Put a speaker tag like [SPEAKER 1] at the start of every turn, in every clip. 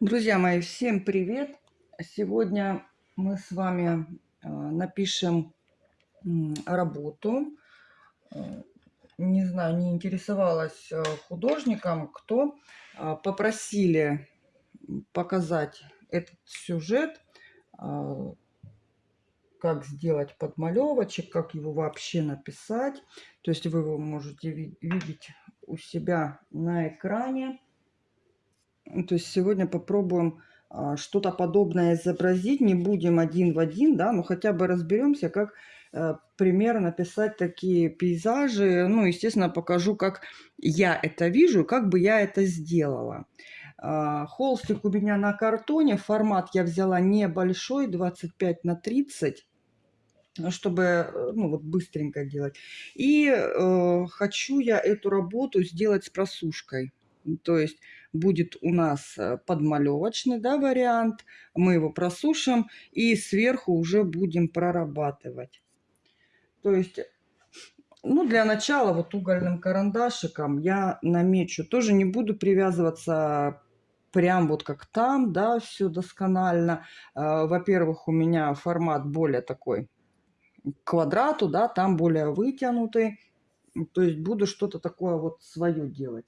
[SPEAKER 1] Друзья мои, всем привет! Сегодня мы с вами э, напишем работу. Э, не знаю, не интересовалась э, художником, кто попросили показать этот сюжет, как сделать подмалевочек, как его вообще написать. То есть вы его можете видеть у себя на экране. То есть сегодня попробуем а, что-то подобное изобразить. Не будем один в один, да, но хотя бы разберемся, как э, примерно писать такие пейзажи. Ну, естественно, покажу, как я это вижу, как бы я это сделала. А, холстик у меня на картоне. Формат я взяла небольшой, 25 на 30 чтобы э, ну, вот быстренько делать. И э, хочу я эту работу сделать с просушкой. То есть будет у нас э, подмалевочный да, вариант. Мы его просушим и сверху уже будем прорабатывать. То есть, ну, для начала вот угольным карандашиком я намечу. Тоже не буду привязываться прям вот как там, да, все досконально. Э, во-первых, у меня формат более такой квадрату, да, там более вытянутый. То есть буду что-то такое вот свое делать.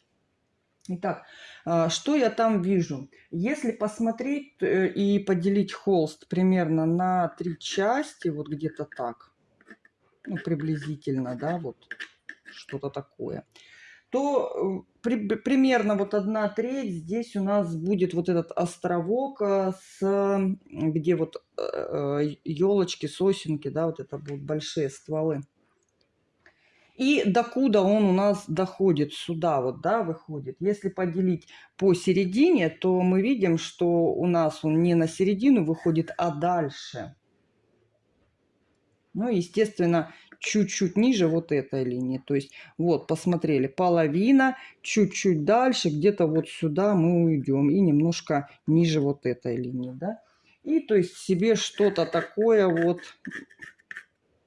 [SPEAKER 1] Итак, а, что я там вижу? Если посмотреть э, и поделить холст примерно на три части, вот где-то так, ну, приблизительно, да, вот что-то такое, то э, при, примерно вот одна треть здесь у нас будет вот этот островок, э, с, где вот елочки, сосенки, да, вот это будут большие стволы. И докуда он у нас доходит, сюда вот, да, выходит. Если поделить по середине, то мы видим, что у нас он не на середину выходит, а дальше. Ну, естественно, чуть-чуть ниже вот этой линии. То есть, вот, посмотрели, половина, чуть-чуть дальше, где-то вот сюда мы уйдем. И немножко ниже вот этой линии, да. И, то есть, себе что-то такое вот,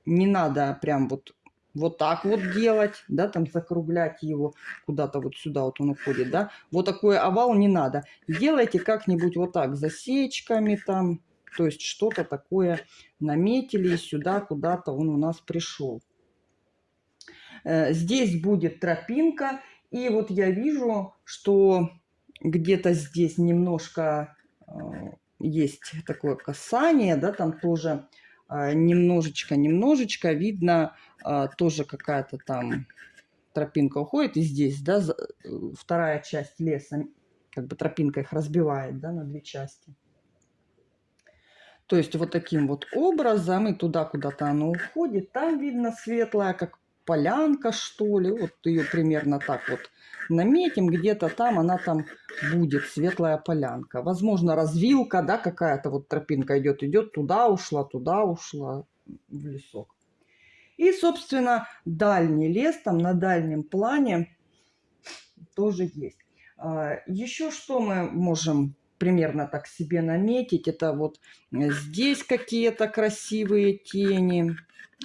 [SPEAKER 1] не надо прям вот вот так вот делать, да, там закруглять его куда-то вот сюда вот он уходит, да. Вот такой овал не надо. Делайте как-нибудь вот так, засечками там, то есть что-то такое наметили, сюда куда-то он у нас пришел. Э, здесь будет тропинка, и вот я вижу, что где-то здесь немножко э, есть такое касание, да, там тоже немножечко-немножечко э, видно а, тоже какая-то там тропинка уходит. И здесь, да, э, вторая часть леса, как бы тропинка их разбивает, да, на две части. То есть вот таким вот образом, и туда куда-то оно уходит. Там видно светлая, как полянка, что ли. Вот ее примерно так вот наметим. Где-то там она там будет, светлая полянка. Возможно, развилка, да, какая-то вот тропинка идет, идет, туда ушла, туда ушла в лесок. И, собственно, дальний лес, там на дальнем плане тоже есть. А, Еще что мы можем примерно так себе наметить, это вот здесь какие-то красивые тени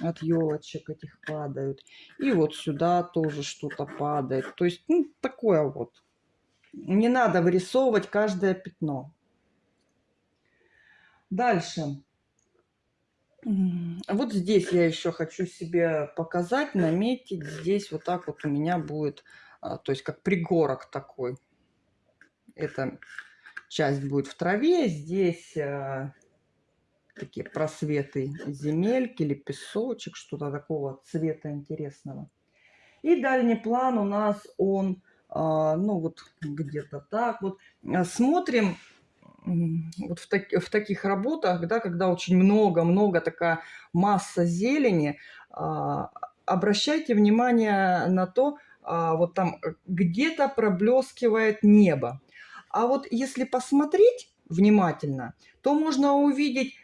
[SPEAKER 1] от елочек этих падают. И вот сюда тоже что-то падает. То есть, ну, такое вот. Не надо вырисовывать каждое пятно. Дальше. Вот здесь я еще хочу себе показать, наметить. Здесь вот так вот у меня будет, а, то есть как пригорок такой. Эта часть будет в траве. Здесь а, такие просветы земельки или что-то такого цвета интересного. И дальний план у нас он, а, ну вот где-то так вот. Смотрим вот в, так, в таких работах, да, когда очень много-много такая масса зелени, а, обращайте внимание на то, а, вот там э, где-то проблескивает небо. А вот если посмотреть внимательно, то можно увидеть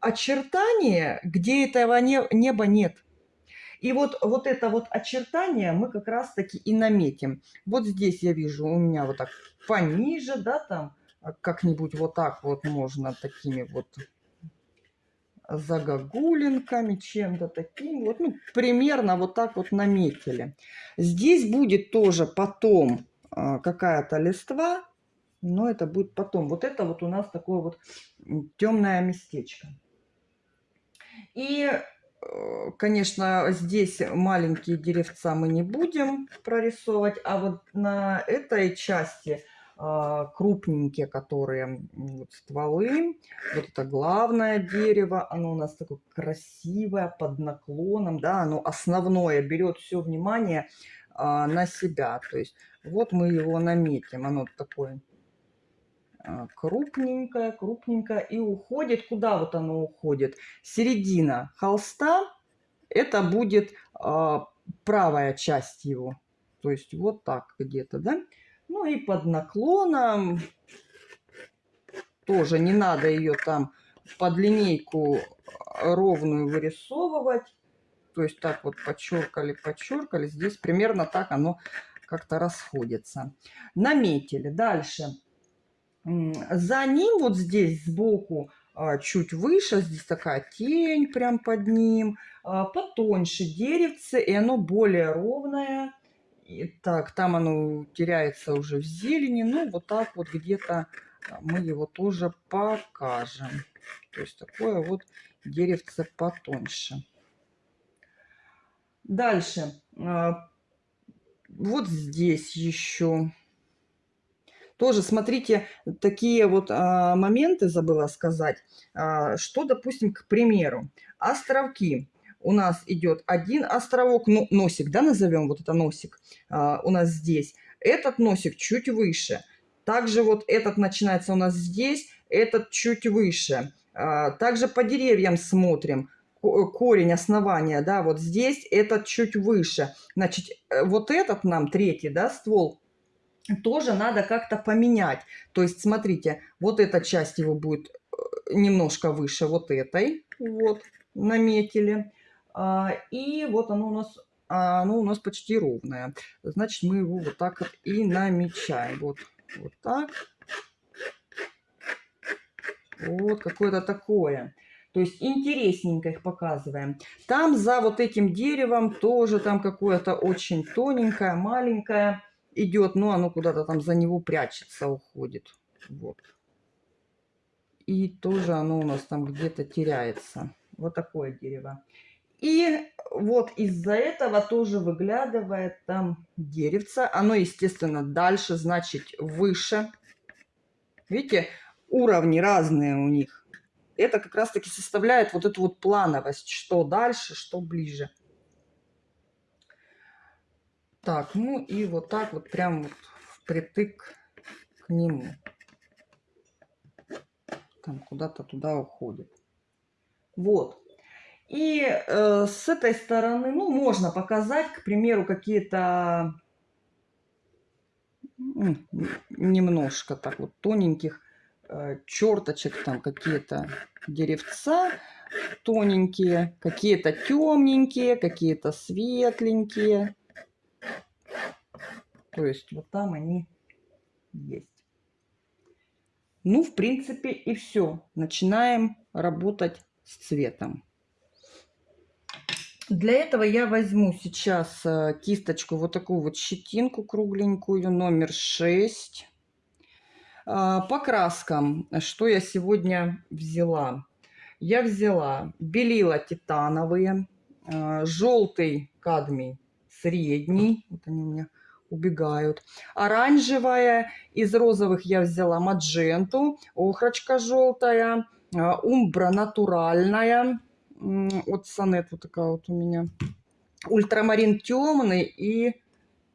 [SPEAKER 1] очертания, где этого не, неба нет. И вот, вот это вот очертание мы как раз-таки и наметим. Вот здесь я вижу у меня вот так пониже, да, там а как-нибудь вот так вот можно такими вот загогулинками, чем-то таким. Вот, ну, примерно вот так вот наметили. Здесь будет тоже потом а, какая-то листва. Но это будет потом. Вот это вот у нас такое вот темное местечко. И, э, конечно, здесь маленькие деревца мы не будем прорисовывать, а вот на этой части а, крупненькие, которые вот, стволы. Вот это главное дерево, оно у нас такое красивое, под наклоном, да, оно основное, берет все внимание а, на себя. То есть вот мы его наметим, оно такое крупненькое, крупненькое и уходит. Куда вот оно уходит? Середина холста, это будет а, правая часть его. То есть вот так где-то, да? Ну и под наклоном тоже не надо ее там под линейку ровную вырисовывать. То есть так вот подчеркали, подчеркали. Здесь примерно так оно как-то расходится. Наметили. Дальше. За ним вот здесь сбоку а, чуть выше, здесь такая тень прям под ним, а, потоньше деревце, и оно более ровное. И так, там оно теряется уже в зелени. Ну, вот так вот где-то а, мы его тоже покажем. То есть такое вот деревце потоньше. Дальше. Вот здесь еще. Тоже смотрите, такие вот а, моменты забыла сказать. А, что, допустим, к примеру, островки у нас идет один островок, ну, носик, да, назовем, вот это носик а, у нас здесь. Этот носик чуть выше. Также вот этот начинается у нас здесь, этот чуть выше. А, также по деревьям смотрим. Корень основания, да, вот здесь этот чуть выше. Значит, э, вот этот нам, третий, да, ствол, тоже надо как-то поменять. То есть, смотрите, вот эта часть его будет э, немножко выше вот этой. Вот, наметили. А, и вот оно у нас, а, оно у нас почти ровное. Значит, мы его вот так вот и намечаем. Вот, вот так. Вот какое-то такое. То есть интересненько их показываем. Там за вот этим деревом тоже там какое-то очень тоненькое, маленькое идет. Но оно куда-то там за него прячется, уходит. Вот. И тоже оно у нас там где-то теряется. Вот такое дерево. И вот из-за этого тоже выглядывает там деревце. Оно, естественно, дальше, значит, выше. Видите, уровни разные у них. Это как раз-таки составляет вот эту вот плановость, что дальше, что ближе. Так, ну и вот так вот прям вот впритык к нему. Там куда-то туда уходит. Вот. И э, с этой стороны, ну, можно показать, к примеру, какие-то немножко так вот тоненьких э, черточек, там какие-то деревца тоненькие, какие-то темненькие, какие-то светленькие. То есть вот там они есть. Ну, в принципе, и все. Начинаем работать с цветом. Для этого я возьму сейчас э, кисточку, вот такую вот щетинку кругленькую, номер 6. А, по краскам, что я сегодня взяла? Я взяла белила титановые, а, желтый кадмий средний, вот они у меня убегают. Оранжевая, из розовых я взяла мадженту, охрочка желтая, а, умбра натуральная, от Сонет вот такая вот у меня. Ультрамарин темный и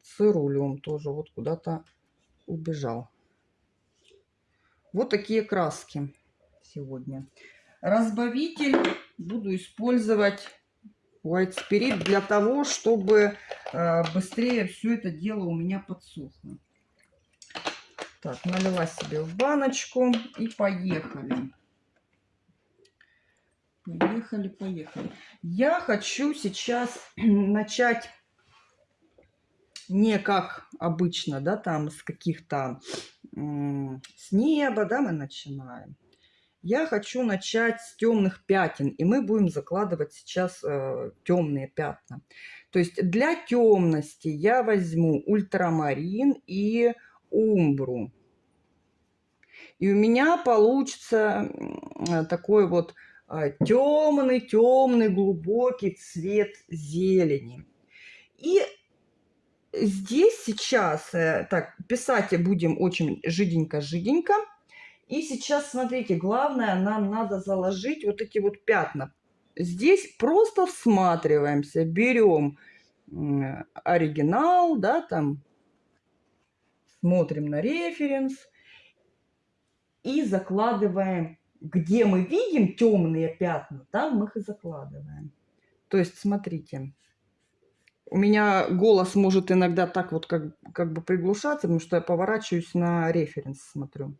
[SPEAKER 1] цирулиум тоже вот куда-то убежал. Вот такие краски сегодня. Разбавитель буду использовать White Spirit для того, чтобы э, быстрее все это дело у меня подсохло. Так, налила себе в баночку и поехали. Поехали, поехали. Я хочу сейчас начать не как обычно, да, там с каких-то, с неба, да, мы начинаем. Я хочу начать с темных пятен, и мы будем закладывать сейчас э, темные пятна. То есть для темности я возьму ультрамарин и умбру. И у меня получится такой вот темный-темный глубокий цвет зелени. И здесь сейчас, э, так, писать будем очень жиденько-жиденько. И сейчас, смотрите, главное, нам надо заложить вот эти вот пятна. Здесь просто всматриваемся, берем оригинал, да, там, смотрим на референс и закладываем, где мы видим темные пятна, там мы их и закладываем. То есть, смотрите, у меня голос может иногда так вот как, как бы приглушаться, потому что я поворачиваюсь на референс, смотрю.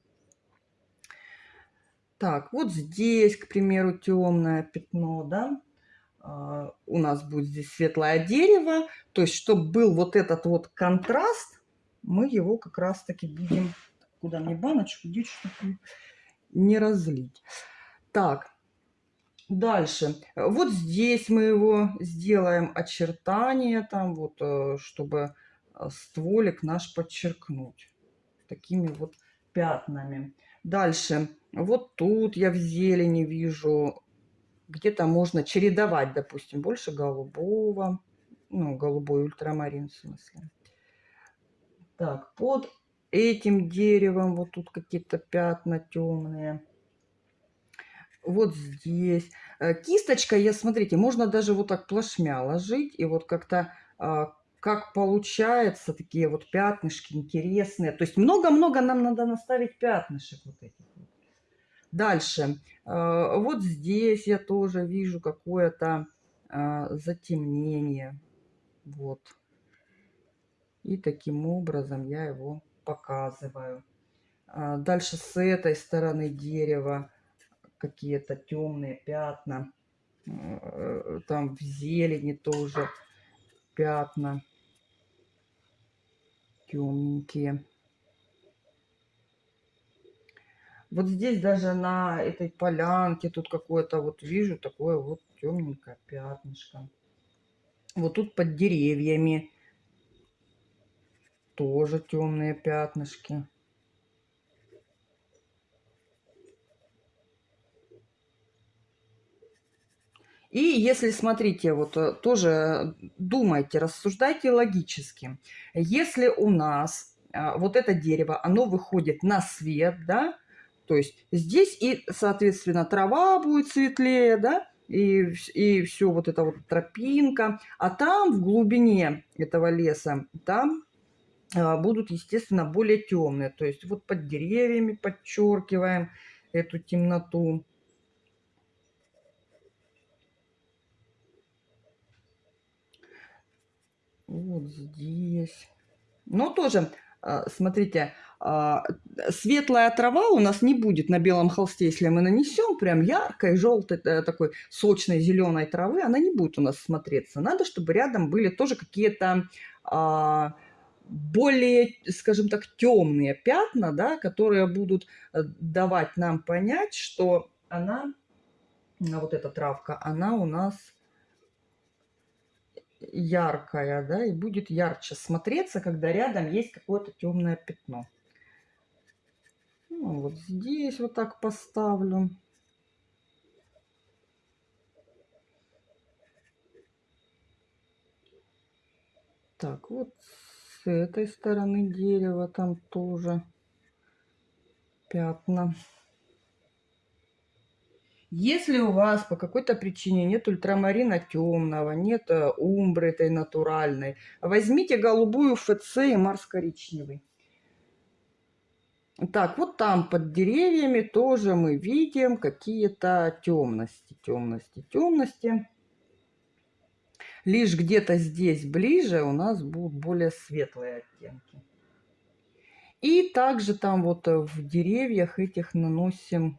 [SPEAKER 1] Так, вот здесь, к примеру, темное пятно, да. Uh, у нас будет здесь светлое дерево. То есть, чтобы был вот этот вот контраст, мы его как раз-таки будем... Куда мне баночку деть, чтобы не разлить. Так, Дальше. Вот здесь мы его сделаем очертания, там вот, э, чтобы э, стволик наш подчеркнуть. Такими вот пятнами. Дальше. Вот тут я в зелени вижу, где-то можно чередовать, допустим, больше голубого. Ну, голубой ультрамарин в смысле. Так, под этим деревом вот тут какие-то пятна темные вот здесь. Э, кисточка, я, смотрите, можно даже вот так плашмя ложить, и вот как-то, а, как получается, такие вот пятнышки интересные. То есть много-много нам надо наставить пятнышек вот этих. Дальше. Э, вот здесь я тоже вижу какое-то а, затемнение. Вот. И таким образом я его показываю. А, дальше с этой стороны дерева какие-то темные пятна. Э, там в зелени тоже пятна темненькие. Вот здесь даже на этой полянке тут какое-то вот вижу такое вот темненькое пятнышко. Вот тут под деревьями тоже темные пятнышки. И если, смотрите, вот э, тоже думайте, рассуждайте логически. Если у нас а, вот это дерево, оно выходит на свет, да, то есть здесь и, соответственно, трава будет светлее, да, и, и все вот это вот тропинка, а там в глубине этого леса, там а, будут, естественно, более темные. То есть вот под деревьями подчеркиваем эту темноту. Вот здесь. Но тоже, а, смотрите, а, светлая трава у нас не будет на белом холсте, если мы нанесем прям яркой, желтой, э, такой сочной зеленой травы, она не будет у нас смотреться. Надо, чтобы рядом были тоже какие-то а, более, скажем так, темные пятна, да, которые будут э, давать нам понять, что она, вот эта травка, она у нас яркая, да, и будет ярче смотреться, когда рядом есть какое-то темное пятно. Ну, вот здесь вот так поставлю. Так, вот с этой стороны дерева там тоже пятна. Если у вас по какой-то причине нет ультрамарина темного, нет э, умбры этой натуральной, возьмите голубую ФЦ и марс-коричневый. Так, вот там под деревьями тоже мы видим какие-то темности, темности, темности. Лишь где-то здесь ближе у нас будут более светлые оттенки. И также там вот э, в деревьях этих наносим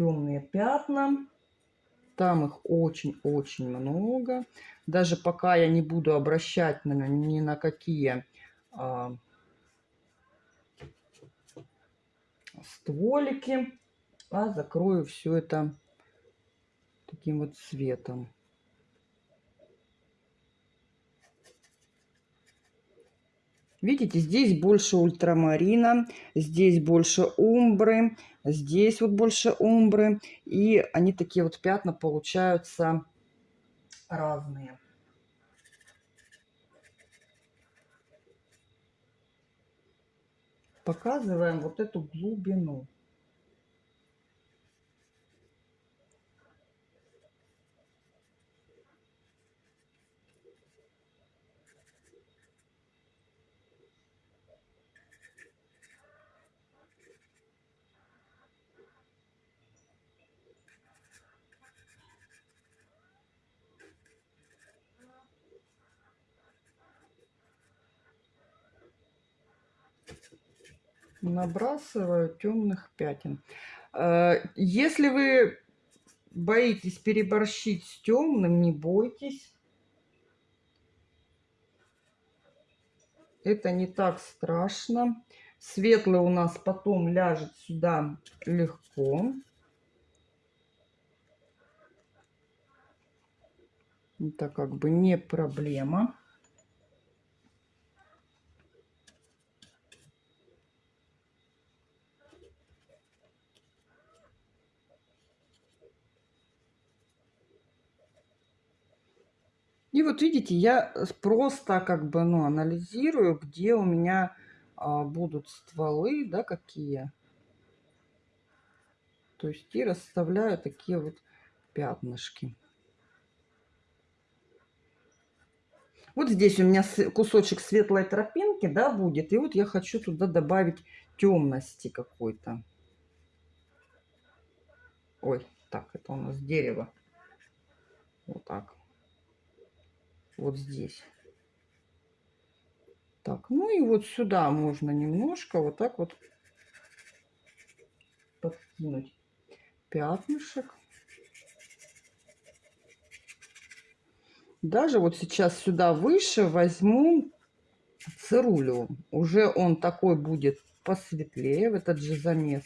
[SPEAKER 1] темные пятна. Там их очень-очень много. Даже пока я не буду обращать на, ни на какие а, стволики, а закрою все это таким вот цветом. Видите, здесь больше ультрамарина, здесь больше умбры, здесь вот больше умбры. И они такие вот пятна получаются разные. Показываем вот эту глубину. Набрасываю темных пятен. Э, если вы боитесь переборщить с темным, не бойтесь. Это не так страшно. Светлый у нас потом ляжет сюда легко. Это как бы не проблема. Видите, я просто как бы ну, анализирую, где у меня а, будут стволы, да, какие. То есть и расставляю такие вот пятнышки. Вот здесь у меня кусочек светлой тропинки, да, будет. И вот я хочу туда добавить темности какой-то. Ой, так, это у нас дерево. Вот так вот здесь. Так, ну и вот сюда можно немножко вот так вот подкинуть пятнышек. Даже вот сейчас сюда выше возьму цирулю. Уже он такой будет посветлее в этот же замес.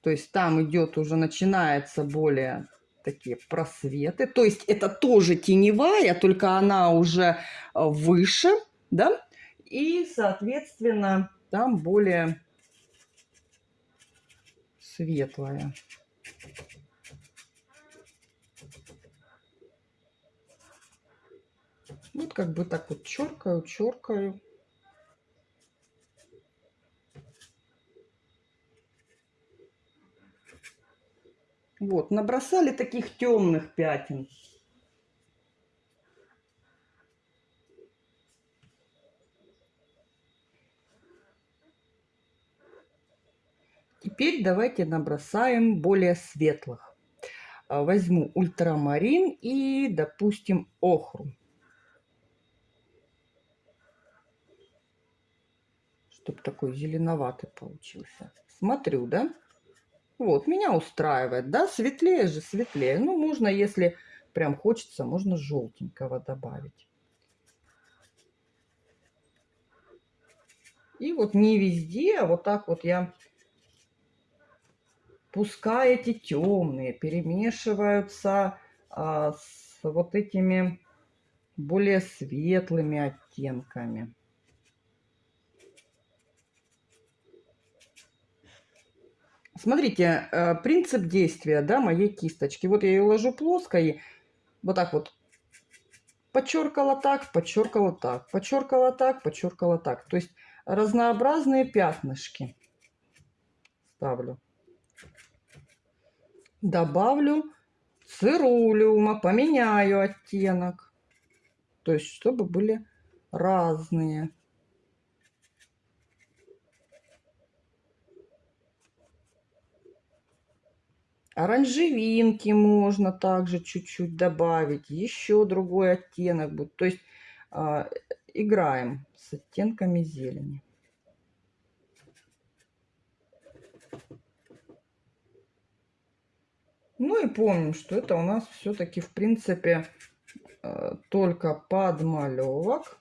[SPEAKER 1] То есть там идет уже, начинается более такие просветы. То есть это тоже теневая, только она уже э, выше, да? И, соответственно, там более светлая. Вот как бы так вот черкаю, черкаю. Вот, набросали таких темных пятен. Теперь давайте набросаем более светлых. А, возьму ультрамарин и, допустим, охру. Чтобы такой зеленоватый получился. Смотрю, да? Вот, меня устраивает, да, светлее же, светлее. Ну, можно, если прям хочется, можно желтенького добавить. И вот не везде, а вот так вот я, пускай эти темные перемешиваются а, с вот этими более светлыми оттенками. Смотрите, э, принцип действия да, моей кисточки. Вот я ее ложу плоской, вот так вот подчеркала так, подчеркала так, подчеркала так, подчеркала так. То есть разнообразные пятнышки ставлю. Добавлю цирулиума, поменяю оттенок. То есть, чтобы были разные. Оранжевинки можно также чуть-чуть добавить. Еще другой оттенок будет. То есть э, играем с оттенками зелени. Ну и помним, что это у нас все-таки в принципе э, только подмалевок.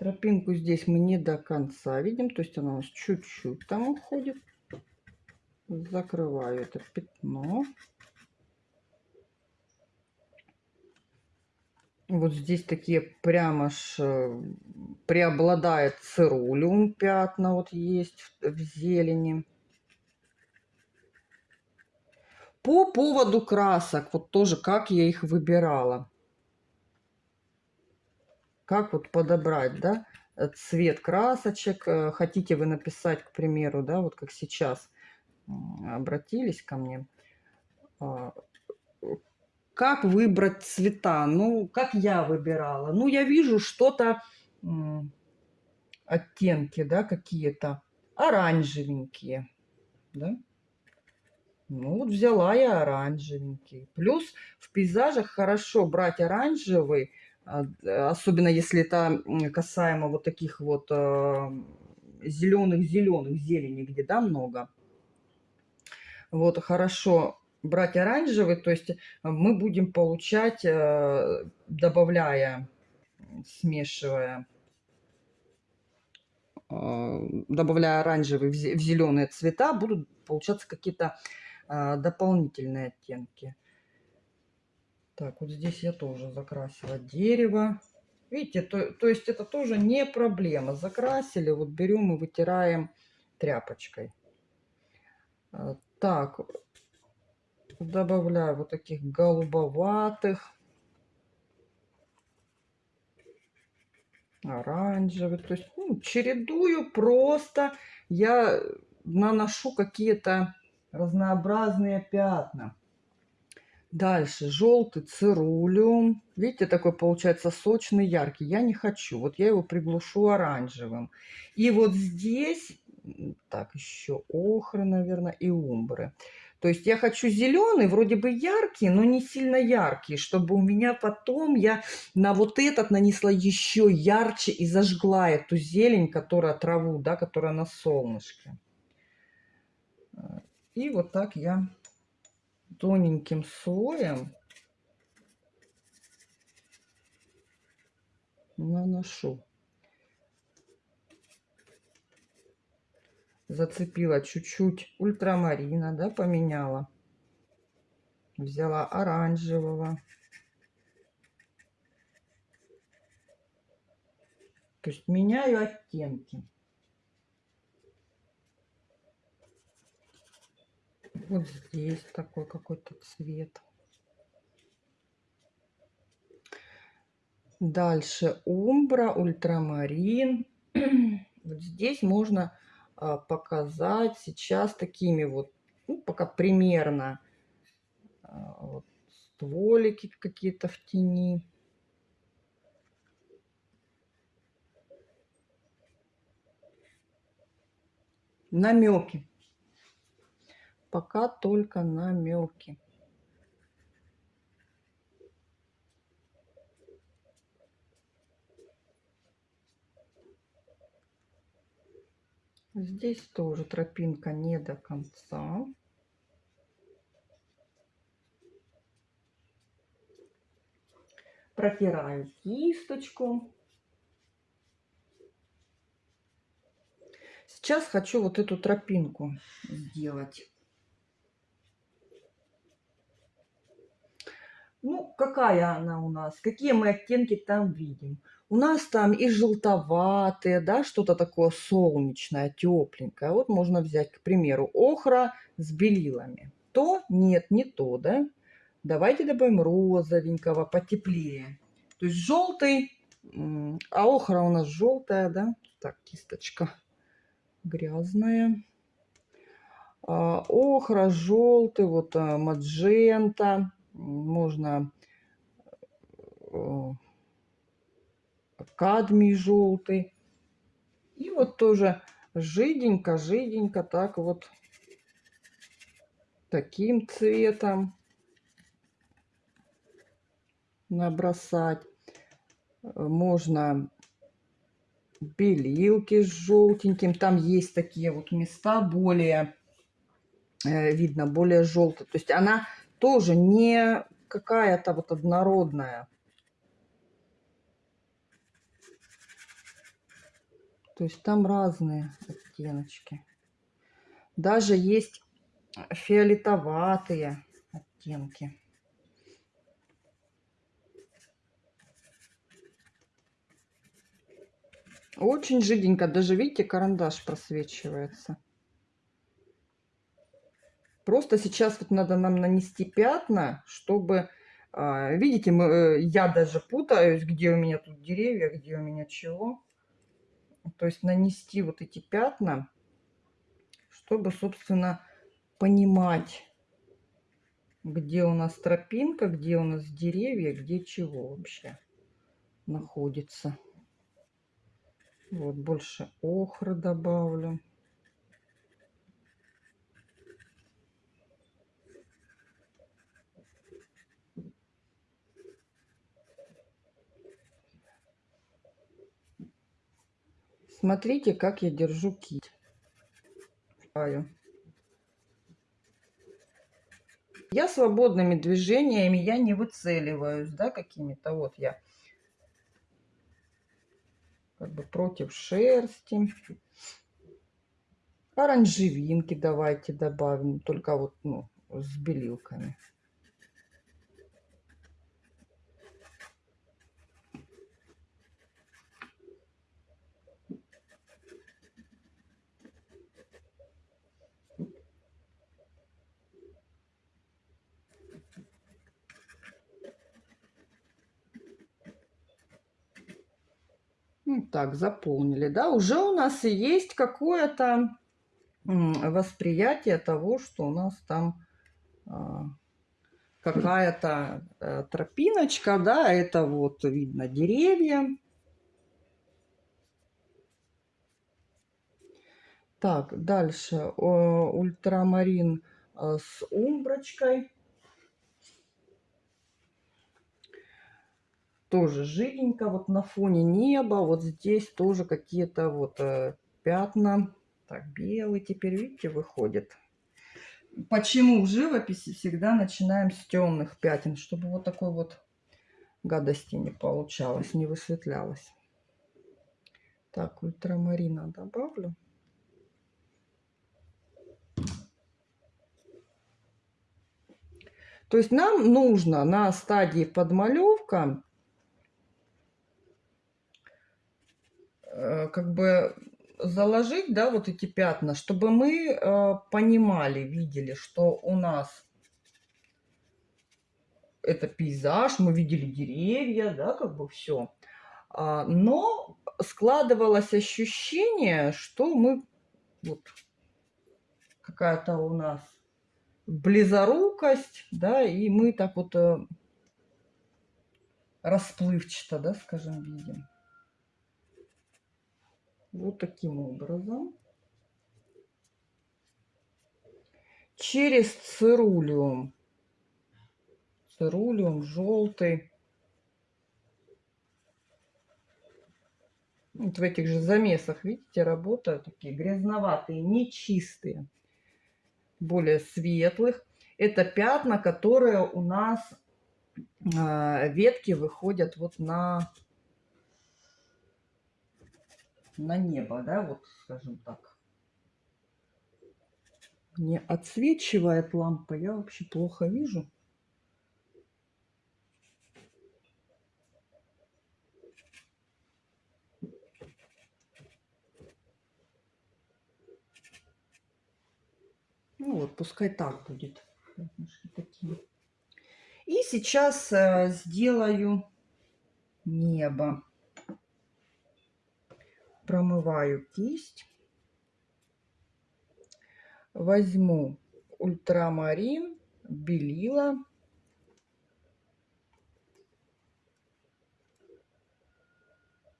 [SPEAKER 1] Тропинку здесь мы не до конца видим, то есть она у нас чуть-чуть там уходит. Закрываю это пятно. Вот здесь такие прямо ж э, преобладает цирулиум пятна вот есть в зелени. По поводу красок, вот тоже как я их выбирала. Как вот подобрать, да, цвет красочек. Э, хотите вы написать, к примеру, да, вот как сейчас обратились ко мне. А, как выбрать цвета? Ну, как я выбирала? Ну, я вижу что-то, оттенки, да, какие-то оранжевенькие, да. Ну, вот взяла я оранжевенький. Плюс в пейзажах хорошо брать оранжевый, особенно если это касаемо вот таких вот зеленых-зеленых, зелени, где, да, много. Вот, хорошо брать оранжевый, то есть мы будем получать, э, добавляя, смешивая, э, добавляя оранжевый в зеленые цвета, будут получаться какие-то а, дополнительные оттенки. Так, вот здесь я тоже закрасила дерево. Видите, то, то есть это тоже не проблема. Закрасили, вот берем и вытираем тряпочкой. А, так, добавляю вот таких голубоватых, оранжевых. То есть ну, чередую просто. Я наношу какие-то разнообразные пятна. Дальше желтый цирулиум. Видите, такой получается сочный, яркий. Я не хочу. Вот я его приглушу оранжевым. И вот здесь, так, еще охры, наверное, и умбры. То есть я хочу зеленый, вроде бы яркий, но не сильно яркий, чтобы у меня потом я на вот этот нанесла еще ярче и зажгла эту зелень, которая траву, да, которая на солнышке. И вот так я тоненьким слоем наношу. Зацепила чуть-чуть ультрамарина, да, поменяла. Взяла оранжевого. То есть меняю оттенки. Вот здесь такой какой-то цвет. Дальше умбра, ультрамарин. Вот здесь можно а, показать сейчас такими вот, ну, пока примерно а, вот, стволики какие-то в тени. Намеки пока только намеки. Здесь тоже тропинка не до конца. Протираю кисточку. Сейчас хочу вот эту тропинку сделать. Ну, какая она у нас? Какие мы оттенки там видим? У нас там и желтоватые, да, что-то такое солнечное, тепленькое. Вот можно взять, к примеру, охра с белилами. То? Нет, не то, да? Давайте добавим розовенького, потеплее. То есть желтый, а охра у нас желтая, да? Так, кисточка грязная. А, охра, желтый, вот а, маджента можно э, кадмий желтый. И вот тоже жиденько, жиденько так вот таким цветом набросать. Можно белилки с желтеньким. Там есть такие вот места более, э, видно, более желтые. То есть она тоже не какая-то вот однородная. То есть там разные оттеночки. Даже есть фиолетоватые оттенки. Очень жиденько. Даже, видите, карандаш просвечивается. Просто сейчас вот надо нам нанести пятна, чтобы... А, видите, мы, э, я даже путаюсь, где у меня тут деревья, где у меня чего. То есть нанести вот эти пятна, чтобы, собственно, понимать, где у нас тропинка, где у нас деревья, где чего вообще находится. Вот больше охры добавлю. Смотрите, как я держу кисть. Я свободными движениями, я не выцеливаюсь, да, какими-то. Вот я как бы против шерсти. Оранжевинки давайте добавим, только вот ну, с белилками. Так, заполнили, да? Уже у нас и есть какое-то восприятие того, что у нас там а, какая-то э, тропиночка, да, это вот видно деревья. Так, дальше ультрамарин а, с умброчкой. Тоже жиденько, вот на фоне неба, вот здесь тоже какие-то вот э, пятна. Так, белый теперь, видите, выходит. Почему в живописи всегда начинаем с темных пятен, чтобы вот такой вот гадости не получалось, не высветлялось. Так, ультрамарина добавлю. То есть нам нужно на стадии подмалевка как бы заложить, да, вот эти пятна, чтобы мы э, понимали, видели, что у нас это пейзаж, мы видели деревья, да, как бы все. А, но складывалось ощущение, что мы вот какая-то у нас близорукость, да, и мы так вот э, расплывчато, да, скажем, видим. Вот таким образом. Через цирулиум. Цирулиум желтый. Вот в этих же замесах, видите, работают такие грязноватые, нечистые, более светлых. Это пятна, которые у нас э, ветки выходят вот на на небо, да, вот скажем так. Не отсвечивает лампа, я вообще плохо вижу. Ну вот, пускай так будет. И сейчас э, сделаю небо промываю кисть. Возьму ультрамарин, белила.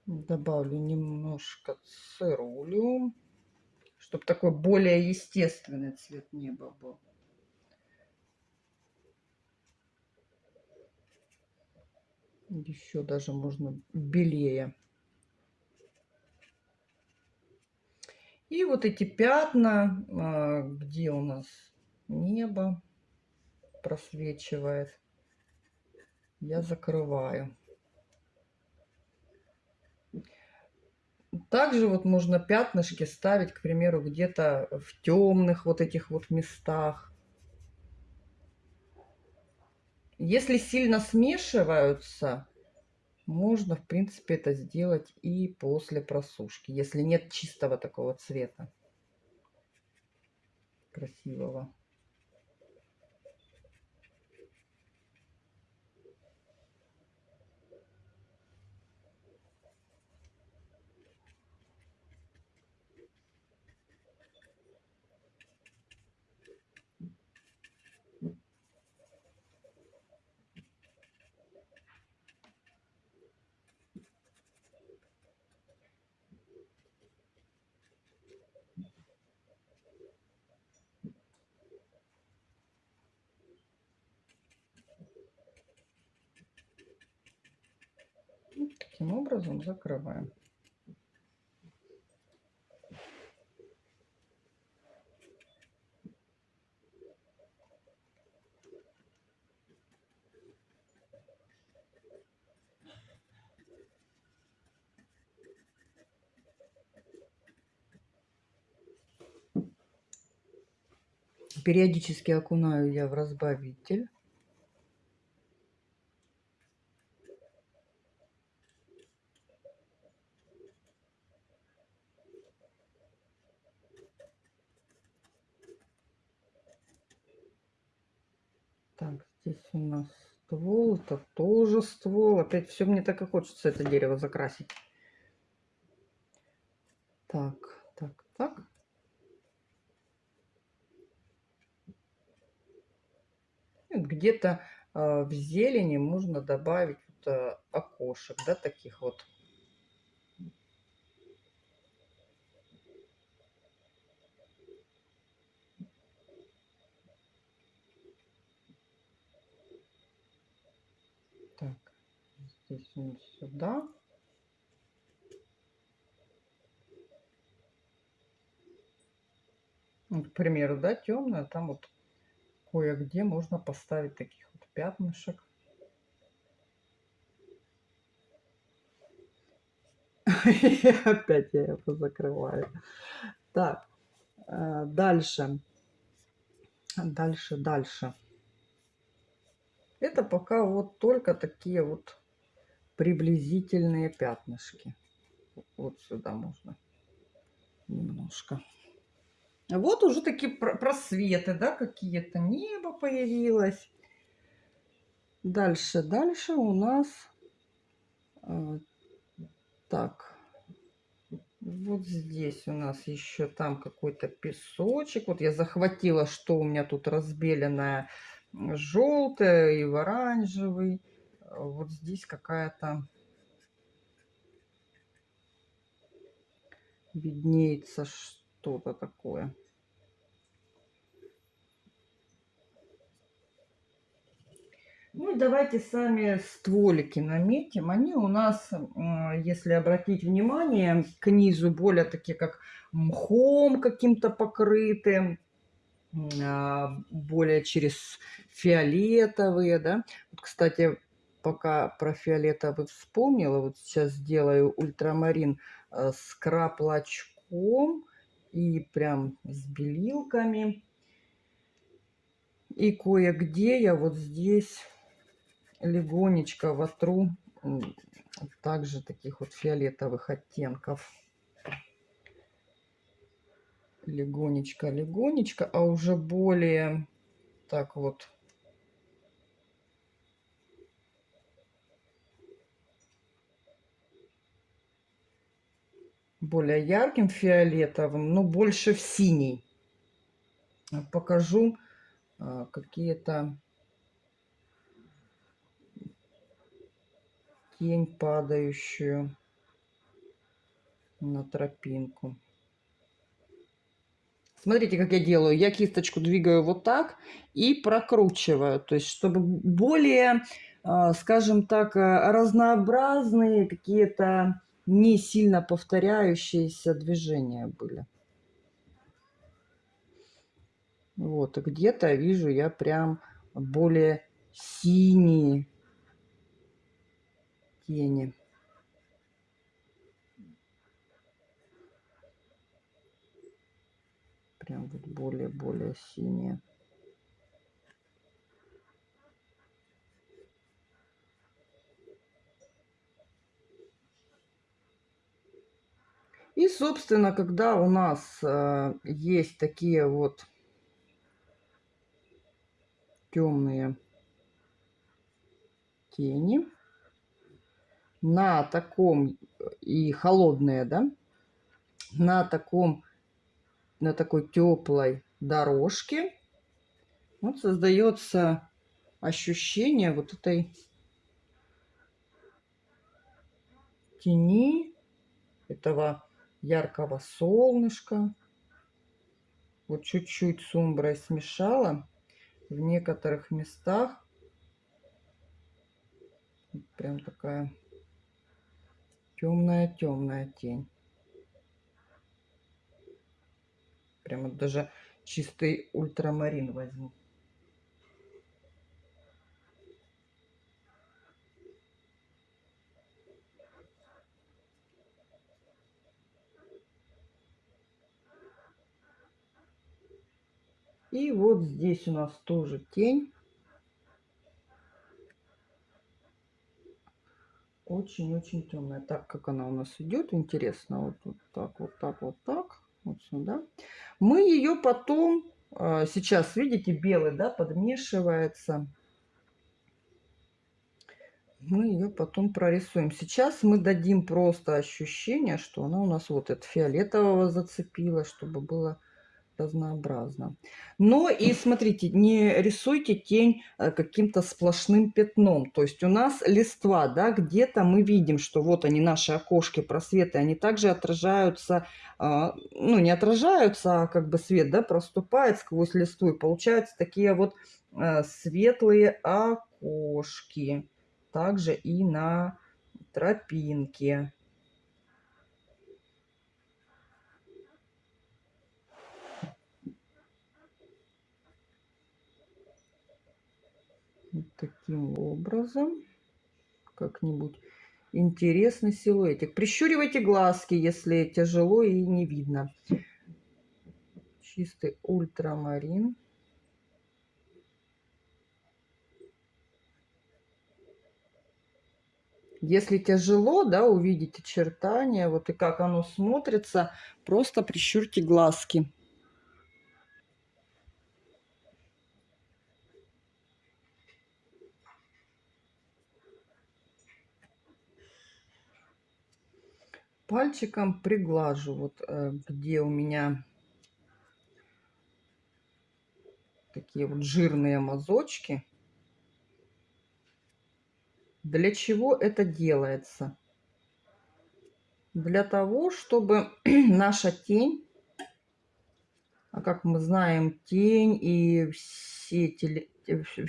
[SPEAKER 1] Добавлю немножко цирулиум, чтобы такой более естественный цвет неба был. Еще даже можно белее. И вот эти пятна, а, где у нас небо просвечивает, я закрываю. Также вот можно пятнышки ставить, к примеру, где-то в темных вот этих вот местах. Если сильно смешиваются, можно, в принципе, это сделать и после просушки, если нет чистого такого цвета красивого. Таким образом закрываем. Периодически окунаю я в разбавитель. Так, здесь у нас ствол, это тоже ствол. Опять все мне так и хочется это дерево закрасить. Так, так, так. Где-то э, в зелени можно добавить вот, э, окошек, да, таких вот. Он сюда. Вот, к примеру, да, темная, там вот кое-где можно поставить таких вот пятнышек. Опять я его закрываю. Так, э, дальше. Дальше, дальше. Это пока вот только такие вот приблизительные пятнышки. Вот сюда можно немножко. Вот уже такие просветы, да, какие-то. Небо появилось. Дальше, дальше у нас... Э, так. Вот здесь у нас еще там какой-то песочек. Вот я захватила, что у меня тут разбеленное желтое и в оранжевый вот здесь какая-то виднеется что-то такое. Ну и давайте сами стволики наметим. Они у нас, если обратить внимание, к низу более такие как мхом каким-то покрыты, а, более через фиолетовые, да. Вот, кстати, пока про фиолетовый вспомнила, вот сейчас сделаю ультрамарин э, с краплачком и прям с белилками. И кое-где я вот здесь легонечко вотру также таких вот фиолетовых оттенков. Легонечко, легонечко, а уже более так вот более ярким фиолетовым, но больше в синий. Покажу а, какие-то тень падающую на тропинку. Смотрите, как я делаю. Я кисточку двигаю вот так и прокручиваю. То есть, чтобы более, а, скажем так, разнообразные какие-то не сильно повторяющиеся движения были. Вот, и где-то вижу я прям более синие тени. Прям вот более-более синие. И, собственно, когда у нас э, есть такие вот темные тени на таком и холодные, да, на таком, на такой теплой дорожке вот создается ощущение вот этой тени, этого яркого солнышка. Вот чуть-чуть с умброй смешала. В некоторых местах прям такая темная-темная тень. Прямо даже чистый ультрамарин возьму. И вот здесь у нас тоже тень. Очень-очень темная. Так, как она у нас идет, интересно. Вот, вот так, вот так, вот так. Вот сюда. Мы ее потом, а, сейчас, видите, белый, да, подмешивается. Мы ее потом прорисуем. Сейчас мы дадим просто ощущение, что она у нас вот это фиолетового зацепила, чтобы было разнообразно. Но и смотрите, не рисуйте тень э, каким-то сплошным пятном. То есть у нас листва, да, где-то мы видим, что вот они, наши окошки, просветы, они также отражаются, а, ну не отражаются, а как бы свет, да, проступает сквозь листву. И получаются такие вот э, светлые окошки. Также и на тропинке. Вот таким образом. Как-нибудь интересный силуэтик. Прищуривайте глазки, если тяжело и не видно. Чистый ультрамарин. Если тяжело, да, увидеть очертания, вот и как оно смотрится, просто прищурьте глазки. Пальчиком приглажу, вот э, где у меня такие вот жирные мазочки. Для чего это делается? Для того, чтобы наша тень, а как мы знаем, тень и все, теле,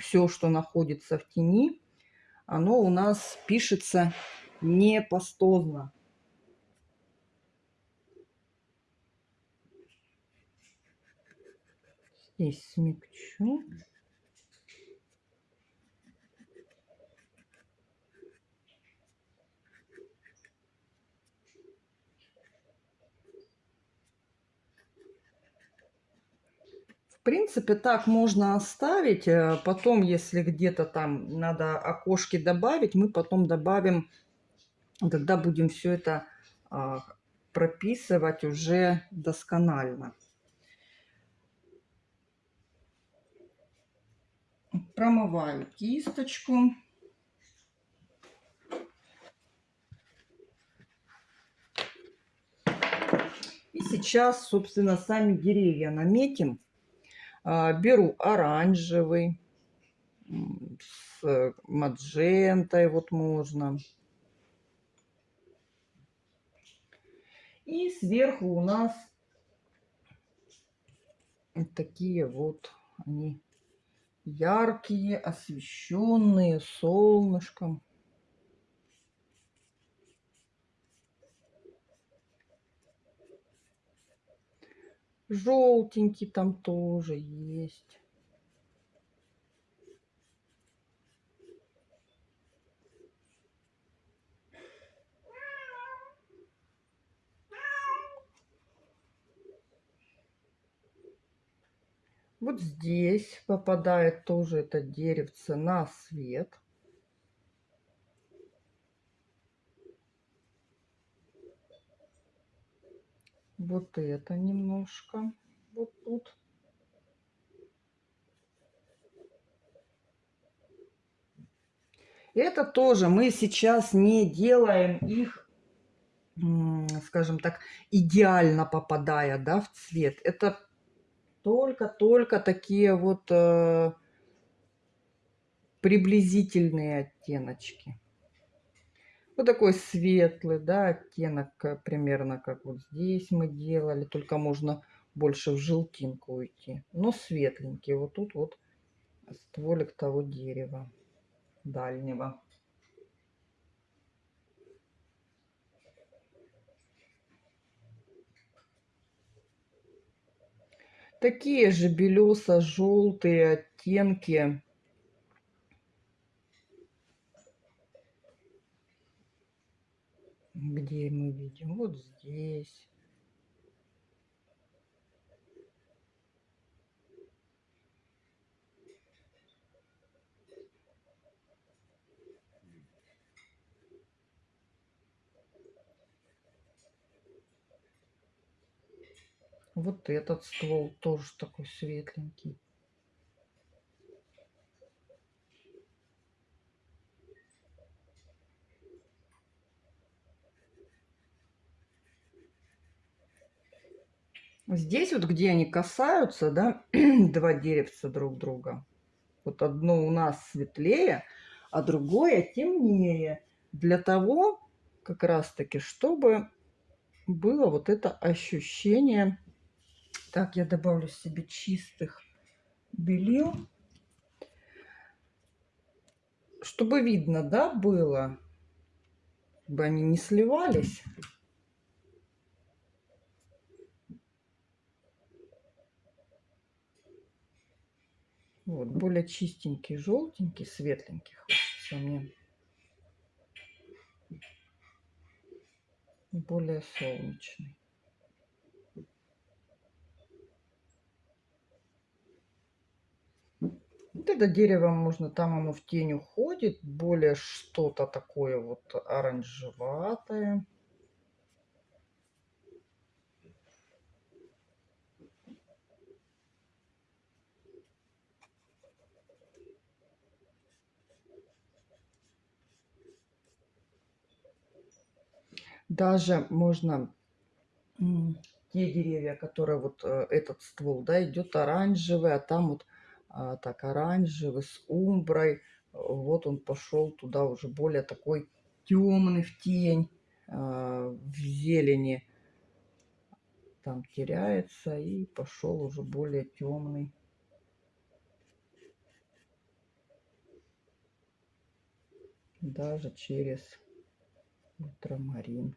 [SPEAKER 1] все, что находится в тени, оно у нас пишется не Здесь смягчу. В принципе, так можно оставить. Э, потом, если где-то там надо окошки добавить, мы потом добавим, когда будем все это а, прописывать уже досконально. Промываю кисточку. И сейчас, собственно, сами деревья наметим. А, беру оранжевый, с маджентой вот можно. И сверху у нас такие вот они яркие, освещенные солнышком. Желтенький там тоже есть. Вот здесь попадает тоже это деревце на свет. Вот это немножко. Вот тут. Это тоже мы сейчас не делаем их, скажем так, идеально попадая да, в цвет. Это только-только такие вот э, приблизительные оттеночки. Вот такой светлый, да, оттенок, э, примерно как вот здесь мы делали, только можно больше в желтинку уйти. Но светленький. Вот тут вот стволик того дерева дальнего. Такие же белесо-желтые оттенки. Где мы видим? Вот здесь. Вот этот ствол тоже такой светленький. Здесь вот, где они касаются, да, два деревца друг друга. Вот одно у нас светлее, а другое темнее. Для того, как раз-таки, чтобы было вот это ощущение так, я добавлю себе чистых белил. Чтобы видно, да, было, чтобы они не сливались. Вот, более чистенький, желтенький, светленький хочется мне. Более солнечный. Вот это дерево можно, там оно в тень уходит, более что-то такое вот оранжеватое. Даже можно те деревья, которые вот э, этот ствол, да, идет оранжевый, а там вот так оранжевый, с умброй. Вот он пошел туда уже более такой темный в тень, а, в зелени. Там теряется и пошел уже более темный. Даже через ультрамарин.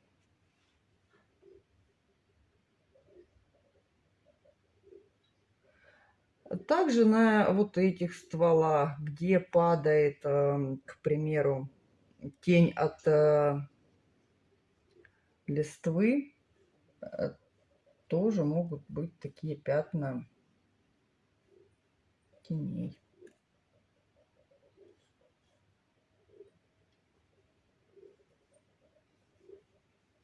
[SPEAKER 1] Также на вот этих стволах, где падает, эм, к примеру, тень от э, листвы, э, тоже могут быть такие пятна теней.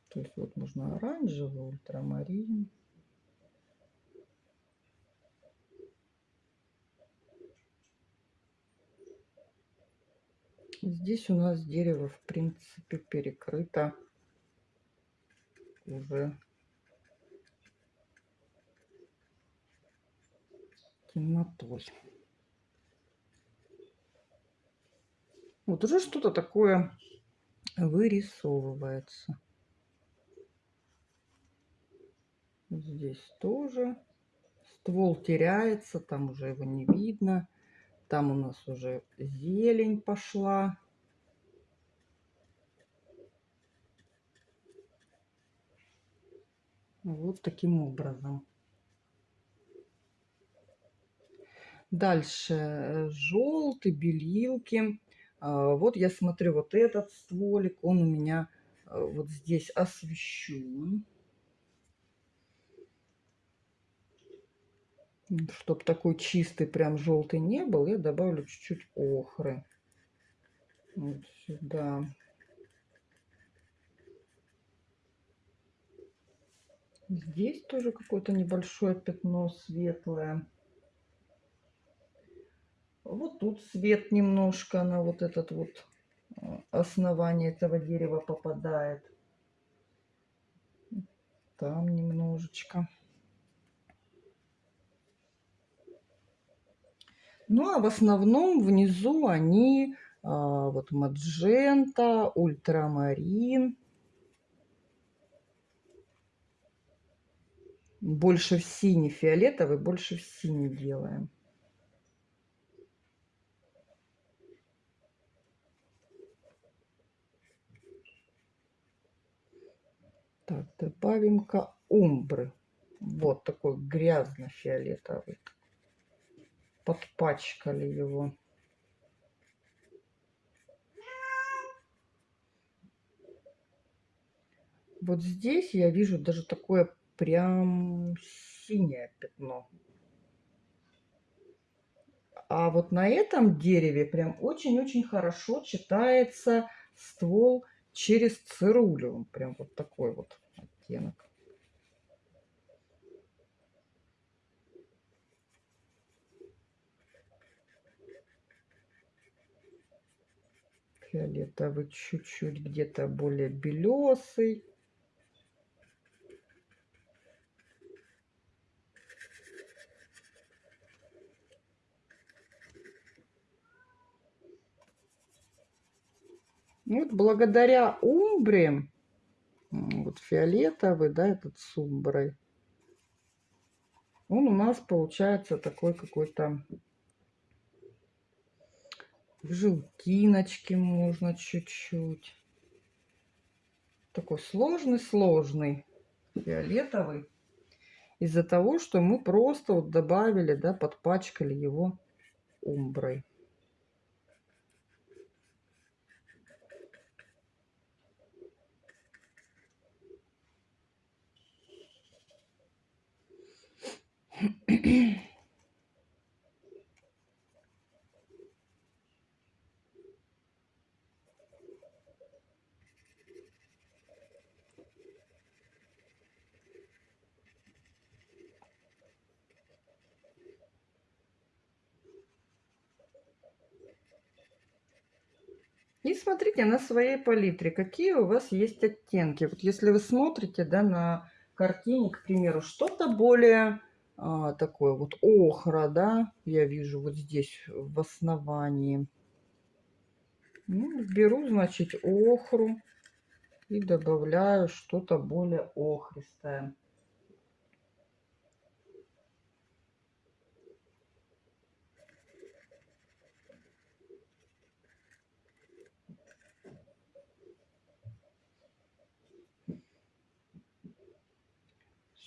[SPEAKER 1] То есть вот можно оранжевый, ультрамарин. Здесь у нас дерево, в принципе, перекрыто уже темнотой. Вот уже что-то такое вырисовывается. Здесь тоже ствол теряется, там уже его не видно. Там у нас уже зелень пошла. Вот таким образом. Дальше э, желтый, белилки. А, вот я смотрю, вот этот стволик, он у меня э, вот здесь освещен. Чтобы такой чистый прям желтый не был, я добавлю чуть-чуть охры. Вот сюда. Здесь тоже какое-то небольшое пятно светлое. Вот тут свет немножко на вот этот вот э, основание этого дерева попадает. Там немножечко. Ну, а в основном внизу они а, вот маджента, ультрамарин. Больше в синий, фиолетовый больше в синий делаем. Так, добавим-ка умбры. Вот такой грязно-фиолетовый подпачкали его. Вот здесь я вижу даже такое прям синее пятно. А вот на этом дереве прям очень-очень хорошо читается ствол через цирулю. Прям вот такой вот оттенок. Фиолетовый чуть-чуть где-то более белесый. Вот благодаря умбре, вот фиолетовый, да, этот с умброй, он у нас получается такой какой-то желтиночки можно чуть-чуть. Такой сложный-сложный фиолетовый. Из-за того, что мы просто вот добавили, да, подпачкали его умброй. И смотрите на своей палитре, какие у вас есть оттенки. Вот если вы смотрите да, на картине, к примеру, что-то более а, такое вот охра, да, я вижу вот здесь в основании. Ну, беру, значит, охру и добавляю что-то более охристое.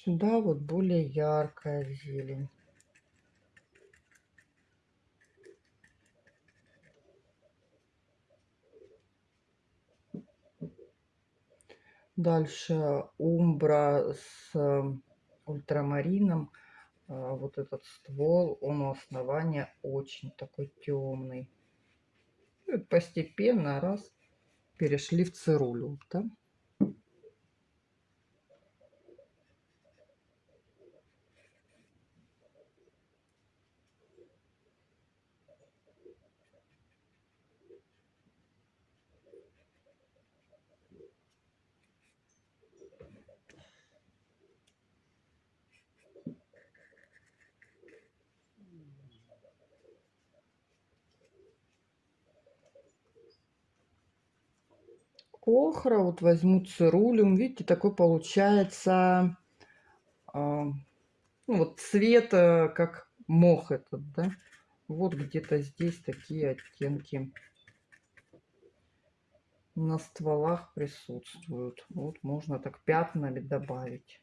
[SPEAKER 1] Сюда вот более яркая зелень. Дальше умбра с эм, ультрамарином. А, вот этот ствол, он у основания очень такой темный. Постепенно раз перешли в цирулю. Да? Охра, вот возьму цирулиум. Видите, такой получается э, ну, вот цвет, э, как мох этот, да. Вот где-то здесь такие оттенки на стволах присутствуют. Вот можно так пятнами добавить.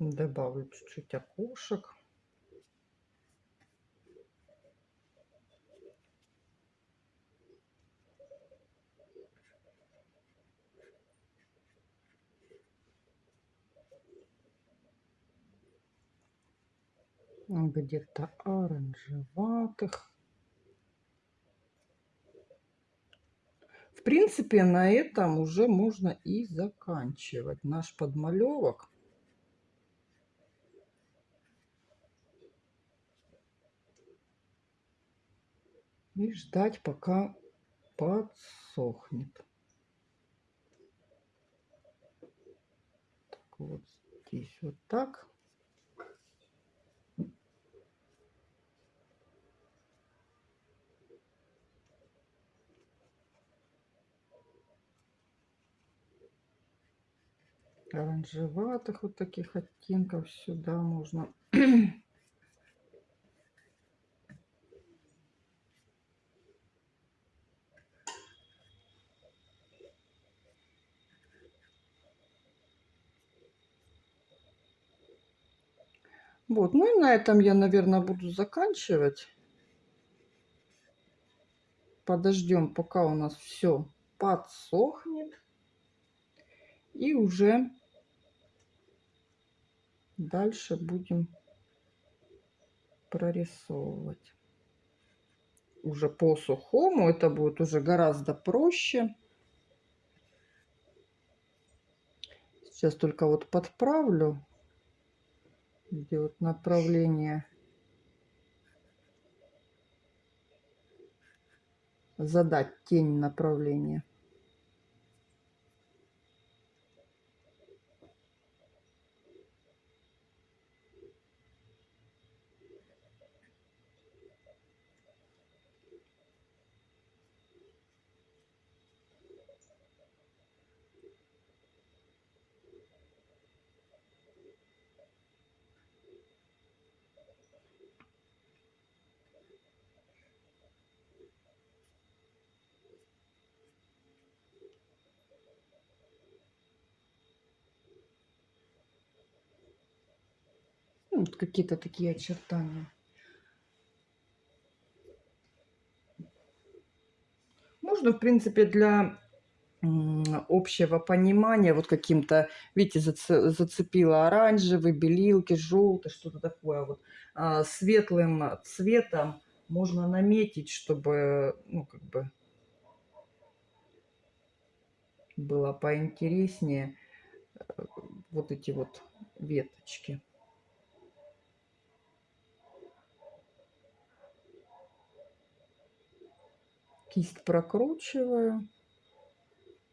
[SPEAKER 1] Добавлю чуть-чуть окошек. где-то оранжеватых. В принципе, на этом уже можно и заканчивать наш подмалевок. И ждать, пока подсохнет. Так, вот здесь вот так. оранжеватых вот таких оттенков сюда можно Вот, ну и на этом я, наверное, буду заканчивать. Подождем, пока у нас все подсохнет. И уже дальше будем прорисовывать. Уже по сухому это будет уже гораздо проще. Сейчас только вот подправлю, где вот направление задать тень направления. Вот какие-то такие очертания. Можно, в принципе, для общего понимания, вот каким-то, видите, зацепила оранжевый, белилки, желтый, что-то такое вот, а, светлым цветом можно наметить, чтобы, ну, как бы, было поинтереснее э, вот эти вот веточки. Кисть прокручиваю.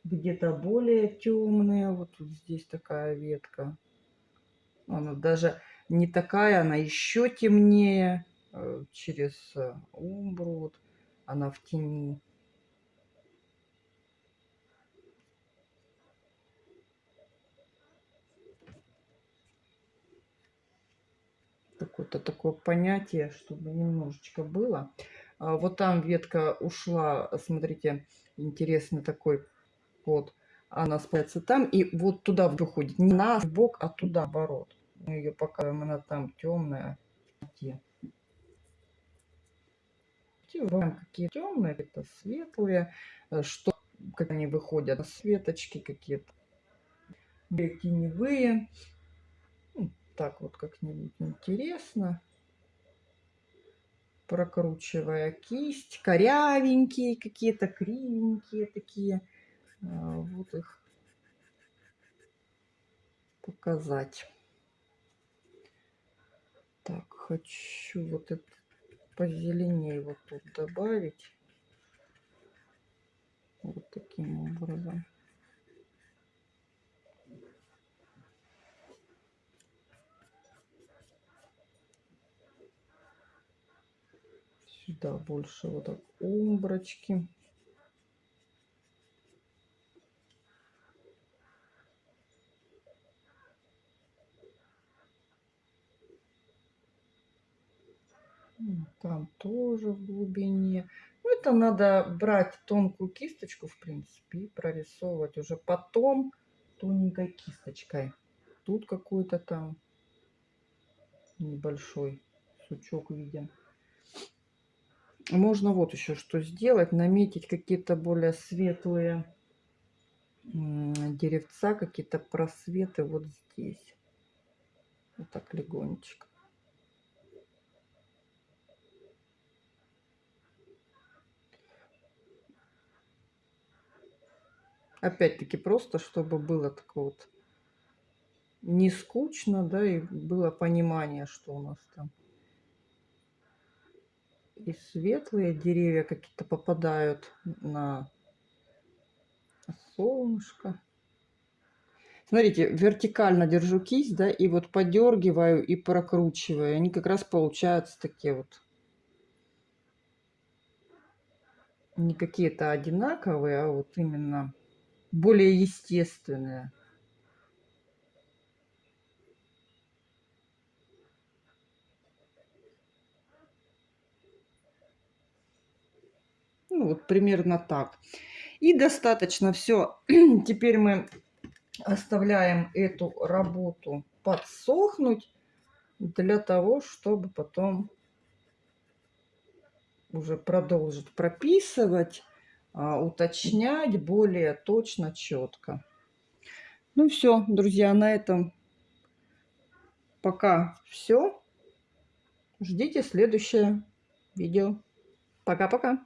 [SPEAKER 1] Где-то более темные. Вот тут здесь такая ветка. Она даже не такая, она еще темнее. Э, через э, умбру. Вот она в тени. Какое-то такое понятие, чтобы немножечко было. А, вот там ветка ушла, смотрите, интересный такой вот. Она спается там, и вот туда выходит. Не на бок, а туда, оборот. Мы ее показываем, она там темная. Выбираем, какие темные, это светлые, э, что как они выходят, светочки какие-то, теневые. Ну, так вот как-нибудь интересно прокручивая кисть. Корявенькие какие-то, кривенькие такие. А, вот их показать. Так, хочу вот это позеленее вот тут добавить. Вот таким образом. Сюда больше вот так умброчки. Там тоже в глубине. Ну, это надо брать тонкую кисточку, в принципе, и прорисовывать уже потом тоненькой кисточкой. Тут какую-то там небольшой сучок виден. Можно вот еще что сделать. Наметить какие-то более светлые деревца, какие-то просветы вот здесь. Вот так легонечко. Опять-таки просто, чтобы было такое вот не скучно, да, и было понимание, что у нас там. И светлые деревья какие-то попадают на солнышко. Смотрите, вертикально держу кисть, да, и вот подергиваю и прокручиваю. Они как раз получаются такие вот. Не какие-то одинаковые, а вот именно более естественные. Ну, вот примерно так. И достаточно все. Теперь мы оставляем эту работу подсохнуть для того, чтобы потом уже продолжить прописывать, а, уточнять более точно, четко. Ну все, друзья, на этом пока все. Ждите следующее видео. Пока-пока.